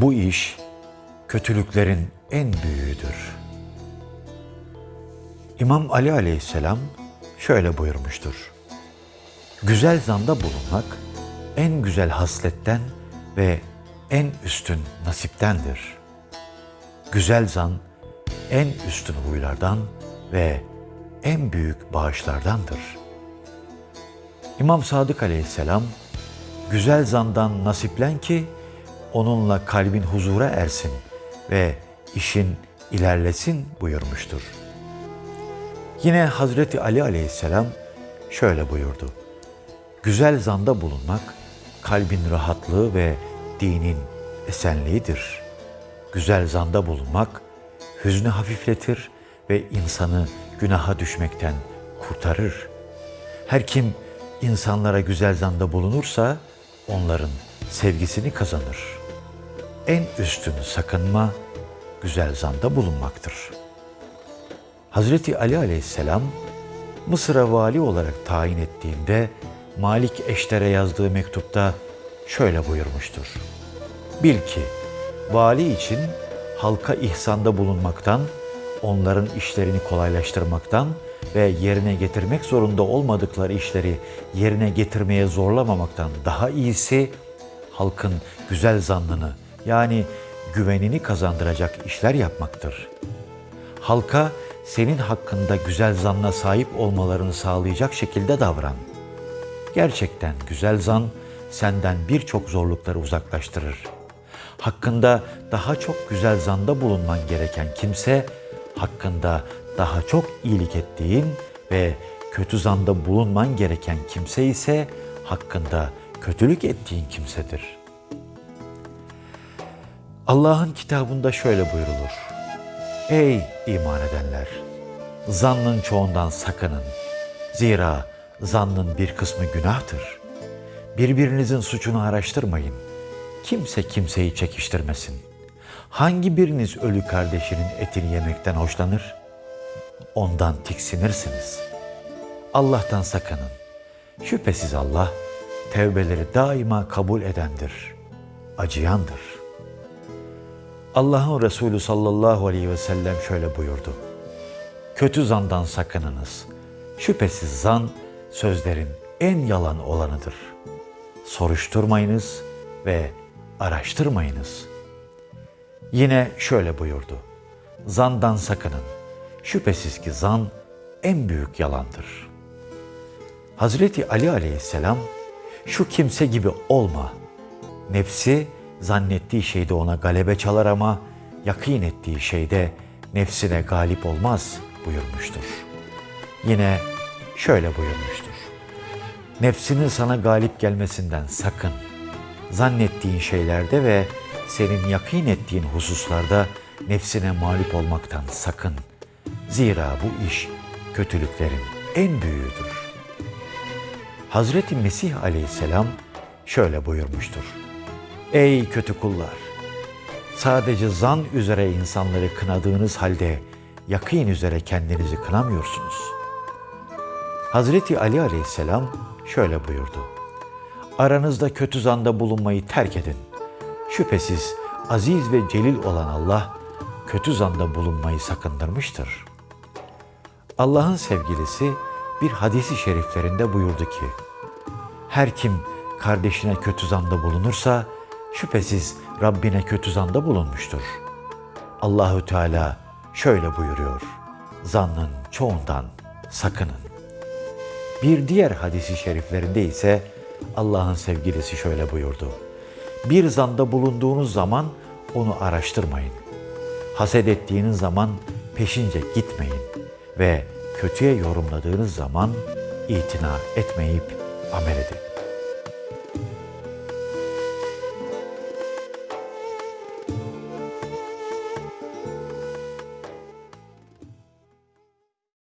Bu iş kötülüklerin en büyüğüdür. İmam Ali aleyhisselam şöyle buyurmuştur. Güzel zanda bulunmak en güzel hasletten ve en üstün nasiptendir. Güzel zan en üstün huylardan ve en büyük bağışlardandır. İmam Sadık aleyhisselam, güzel zandan nasiplen ki onunla kalbin huzura ersin ve işin ilerlesin buyurmuştur. Yine Hazreti Ali aleyhisselam şöyle buyurdu. Güzel zanda bulunmak kalbin rahatlığı ve dinin esenliğidir. Güzel zanda bulunmak hüznü hafifletir ve insanı günaha düşmekten kurtarır. Her kim insanlara güzel zanda bulunursa onların sevgisini kazanır. En üstün sakınma güzel zanda bulunmaktır. Hazreti Ali aleyhisselam Mısır'a vali olarak tayin ettiğinde Malik Eşter'e yazdığı mektupta şöyle buyurmuştur. Bil ki vali için halka ihsanda bulunmaktan, onların işlerini kolaylaştırmaktan ve yerine getirmek zorunda olmadıkları işleri yerine getirmeye zorlamamaktan daha iyisi halkın güzel zannını yani güvenini kazandıracak işler yapmaktır. Halka senin hakkında güzel zanna sahip olmalarını sağlayacak şekilde davran. Gerçekten güzel zan senden birçok zorlukları uzaklaştırır. Hakkında daha çok güzel zanda bulunman gereken kimse, hakkında daha çok iyilik ettiğin ve kötü zanda bulunman gereken kimse ise hakkında kötülük ettiğin kimsedir. Allah'ın kitabında şöyle buyrulur. Ey iman edenler! Zannın çoğundan sakının. Zira zannın bir kısmı günahtır. Birbirinizin suçunu araştırmayın. Kimse kimseyi çekiştirmesin. Hangi biriniz ölü kardeşinin etini yemekten hoşlanır? Ondan tiksinirsiniz. Allah'tan sakının. Şüphesiz Allah tevbeleri daima kabul edendir, acıyandır. Allah'ın Resulü sallallahu aleyhi ve sellem şöyle buyurdu. Kötü zandan sakınınız. Şüphesiz zan sözlerin en yalan olanıdır. Soruşturmayınız ve araştırmayınız. Yine şöyle buyurdu. Zandan sakının. Şüphesiz ki zan en büyük yalandır. Hazreti Ali aleyhisselam şu kimse gibi olma. Nefsi zannettiği şeyde ona galebe çalar ama yakin ettiği şeyde nefsine galip olmaz buyurmuştur. Yine şöyle buyurmuştur. Nefsinin sana galip gelmesinden sakın. Zannettiğin şeylerde ve senin yakin ettiğin hususlarda nefsine mağlup olmaktan sakın. Zira bu iş kötülüklerin en büyüğüdür. Hazreti Mesih aleyhisselam şöyle buyurmuştur. Ey kötü kullar! Sadece zan üzere insanları kınadığınız halde yakîn üzere kendinizi kınamıyorsunuz. Hazreti Ali aleyhisselam şöyle buyurdu. Aranızda kötü zanda bulunmayı terk edin. Şüphesiz aziz ve celil olan Allah kötü zanda bulunmayı sakındırmıştır. Allah'ın sevgilisi bir hadisi şeriflerinde buyurdu ki, her kim kardeşine kötü zanda bulunursa, şüphesiz Rabbine kötü zanda bulunmuştur. Allahü Teala şöyle buyuruyor. Zannın çoğundan sakının. Bir diğer hadisi şeriflerinde ise Allah'ın sevgilisi şöyle buyurdu. Bir zanda bulunduğunuz zaman onu araştırmayın. Haset ettiğiniz zaman peşince gitmeyin ve kötüye yorumladığınız zaman itina etmeyip amel edin.